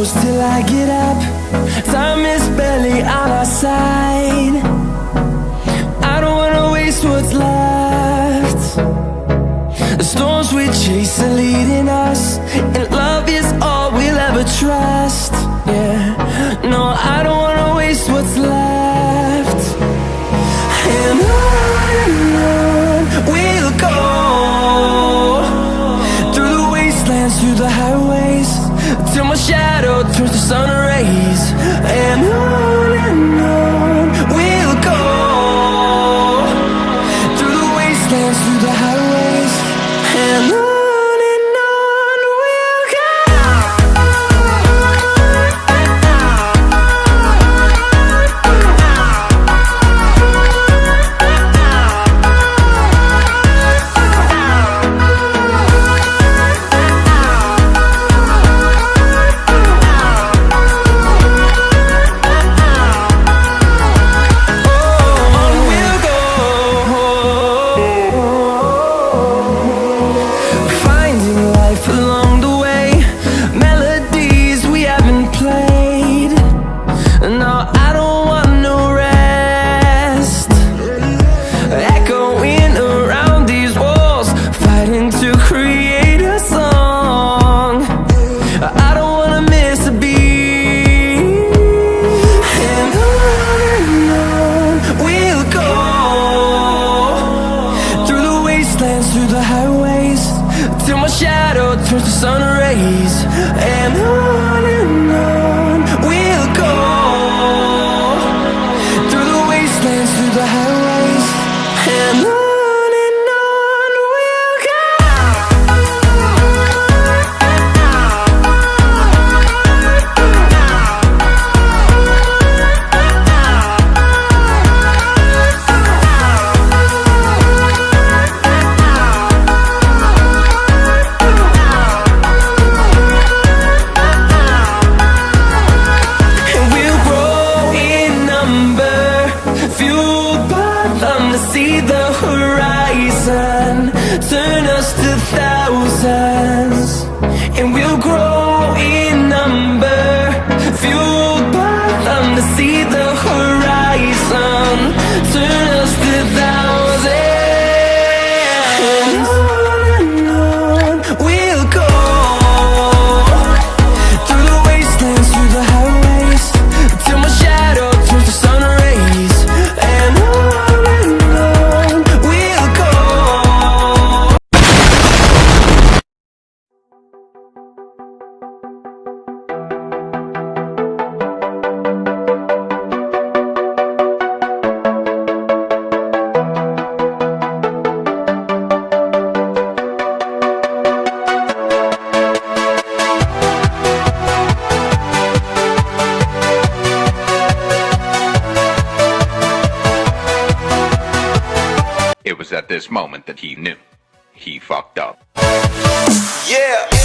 close till I get up. Time is barely on our side. I don't wanna waste what's left. The storms we chase are leading us sun turns the sun rays And on and on We'll go. Through the wastelands, through the highways And on turn us to thousands And we'll grow this moment that he knew he fucked up. Yeah.